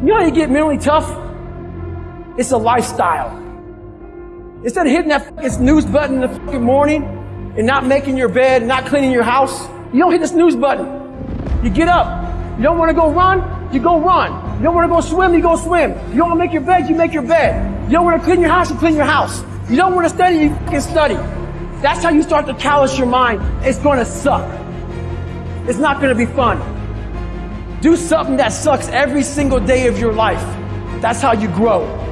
You know how you get mentally tough? It's a lifestyle. Instead of hitting that snooze button in the fucking morning and not making your bed, not cleaning your house, you don't hit the snooze button. You get up. You don't want to go run, you go run. You don't want to go swim, you go swim. You don't want to make your bed, you make your bed. You don't want to clean your house, you clean your house. You don't want to study, you fucking study. That's how you start to callous your mind. It's going to suck. It's not going to be fun. Do something that sucks every single day of your life. That's how you grow.